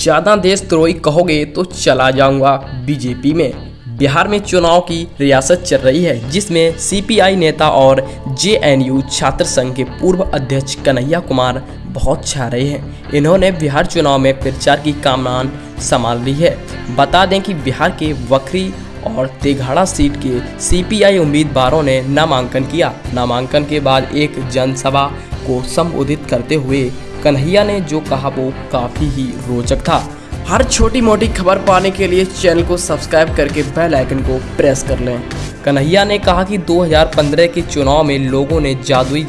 ज़्यादा देशद्रोही कहोगे तो चला जाऊँगा बीजेपी में। बिहार में चुनाव की रियासत चल रही है, जिसमें सीपीआई नेता और जेएनयू छात्र संघ के पूर्व अध्यक्ष कन्हैया कुमार बहुत छा रहे हैं। इन्होंने बिहार चुनाव में प्रचार की कामनान संभाल ली है। बता दें कि बिहार के वक्री और तेघाड़ा सीट के सीपीआई उम्मीदवारों ने नामांकन किया। नामांकन के बाद एक जनसभा को संबोधित करते हुए कन्हैया ने जो कहा वो काफ़ी ही रोचक था। हर छोटी मोटी खबर पाने के लिए चैनल को सब्सक्राइब करके बेल आइकन को प्रेस कर लें। कन्हैया ने कहा कि 2015 के चुनाव में लोगों ने जादुई,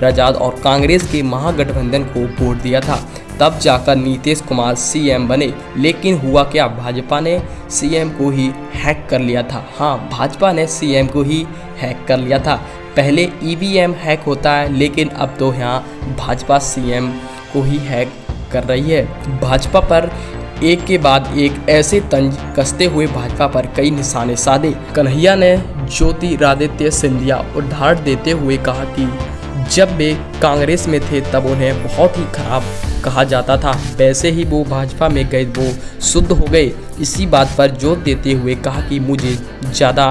राजाद और कांग्रेस के महागठबंधन को वोट दिया था। तब जाकर नीतीश कुमार सीएम बने, लेकिन हुआ क्या? भाजपा ने सीएम को ही हैक कर लिया था। हाँ भाजपा ने सीएम को ही हैक कर लिया था। पहले ईवीएम हैक होता है, लेकिन अब तो यहाँ भाजपा सीएम को ही हैक कर रही है। भाजपा पर एक के बाद एक ऐसे तंज कसते हुए भाजपा पर कई निशाने साधे। कन्हैया ने ज्योतिरादित्य सिंधिया उदाहरण देते हुए कहा कि जब वे कांग्रेस में थे, तब उन्हें बहुत ही खराब कहा जाता था। वैसे ही वो भाजपा में गए, वो शुद्ध हो गए। इसी बात पर ज़ोर देते हुए कहा कि मुझे ज़्यादा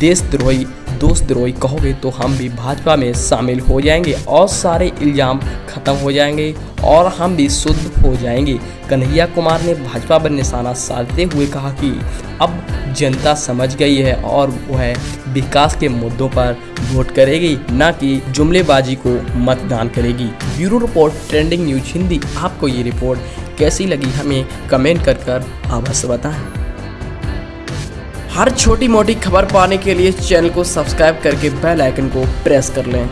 देशद्रोही दोस्तद्रोही कहोगे तो हम भी भाजपा में शामिल हो जाएँगे और सारे इल्ज़ाम ख़त्म हो जाएँगे और हम भी शुद्ध हो जाएँगे। कन्हैया कुमार ने भाजपा पर निशाना साधते हुए कहा कि अब जनता समझ गई है और वह विकास के मुद्दों पर वोट करेगी, न कि जुमलेबाजी को मतदान करेगी। Bureau report, trending news Hindi, आपको ये रिपोर्ट कैसी लगी हमें कमेंट कर कर अवश्य बताएँ। हर छोटी मोटी खबर पाने के लिए चैनल को सब्सक्राइब करके बेल आइकन को प्रेस कर लें।